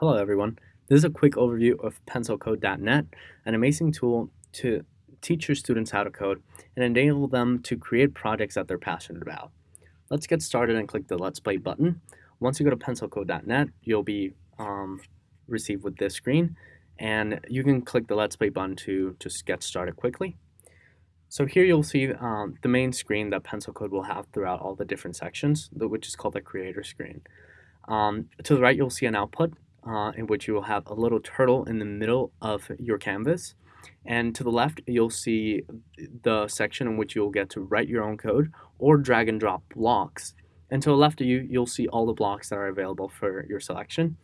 Hello everyone. This is a quick overview of pencilcode.net, an amazing tool to teach your students how to code and enable them to create projects that they're passionate about. Let's get started and click the Let's Play button. Once you go to pencilcode.net, you'll be um, received with this screen and you can click the Let's Play button to just get started quickly. So here you'll see um, the main screen that PencilCode will have throughout all the different sections, which is called the creator screen. Um, to the right, you'll see an output uh, in which you will have a little turtle in the middle of your canvas. And to the left, you'll see the section in which you'll get to write your own code or drag and drop blocks. And to the left of you, you'll see all the blocks that are available for your selection.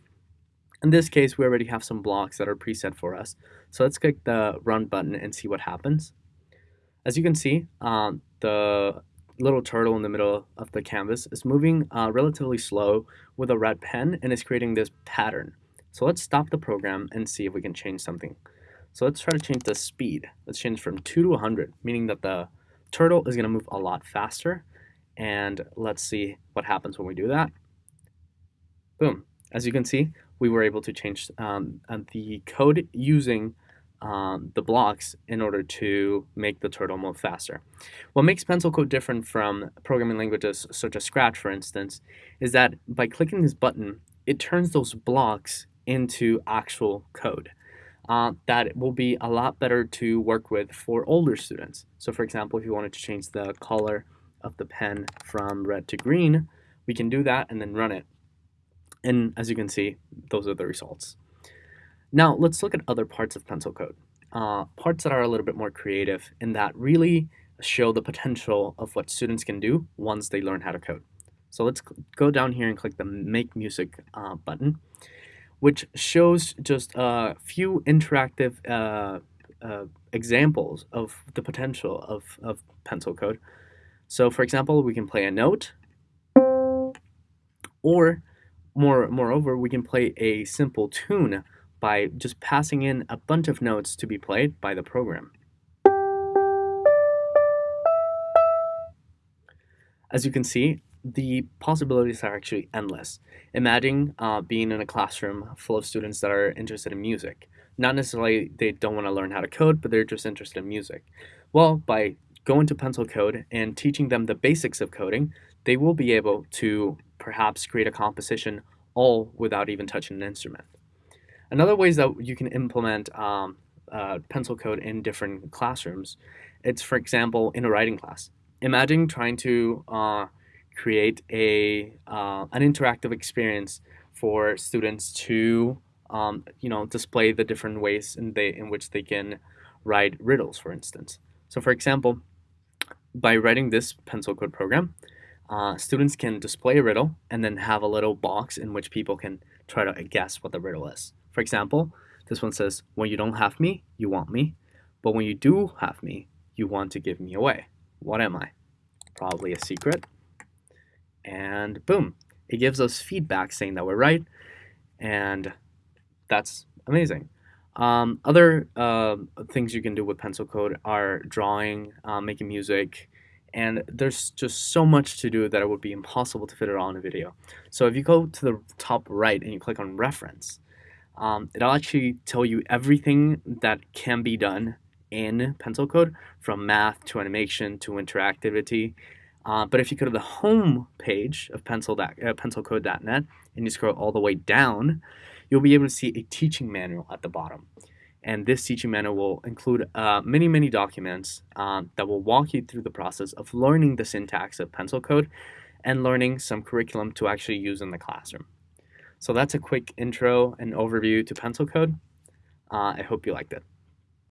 In this case, we already have some blocks that are preset for us. So let's click the run button and see what happens. As you can see, um, the little turtle in the middle of the canvas is moving uh, relatively slow with a red pen and is creating this pattern. So let's stop the program and see if we can change something. So let's try to change the speed. Let's change from 2 to 100, meaning that the turtle is going to move a lot faster. And let's see what happens when we do that. Boom. As you can see, we were able to change um, the code using um, the blocks in order to make the turtle move faster. What makes pencil code different from programming languages such as Scratch, for instance, is that by clicking this button, it turns those blocks into actual code. Uh, that will be a lot better to work with for older students. So for example, if you wanted to change the color of the pen from red to green, we can do that and then run it. And as you can see, those are the results. Now let's look at other parts of pencil code. Uh, parts that are a little bit more creative and that really show the potential of what students can do once they learn how to code. So let's go down here and click the Make Music uh, button, which shows just a few interactive uh, uh, examples of the potential of, of pencil code. So for example, we can play a note, or more, moreover, we can play a simple tune by just passing in a bunch of notes to be played by the program. As you can see, the possibilities are actually endless. Imagine uh, being in a classroom full of students that are interested in music. Not necessarily they don't want to learn how to code, but they're just interested in music. Well, by going to Pencil Code and teaching them the basics of coding, they will be able to perhaps create a composition all without even touching an instrument. Another ways that you can implement um, uh, pencil code in different classrooms, it's for example in a writing class. Imagine trying to uh, create a uh, an interactive experience for students to um, you know display the different ways in they in which they can write riddles, for instance. So for example, by writing this pencil code program, uh, students can display a riddle and then have a little box in which people can try to guess what the riddle is. For example, this one says, when you don't have me, you want me. But when you do have me, you want to give me away. What am I? Probably a secret. And boom, it gives us feedback saying that we're right. And that's amazing. Um, other uh, things you can do with pencil code are drawing, uh, making music, and there's just so much to do that it would be impossible to fit it all in a video. So if you go to the top right and you click on reference, um, it'll actually tell you everything that can be done in pencil code from math to animation to interactivity. Uh, but if you go to the home page of pencil uh, pencilcode.net and you scroll all the way down, you'll be able to see a teaching manual at the bottom. And this teaching manual will include uh, many, many documents uh, that will walk you through the process of learning the syntax of pencil code and learning some curriculum to actually use in the classroom. So that's a quick intro and overview to pencil code. Uh, I hope you liked it.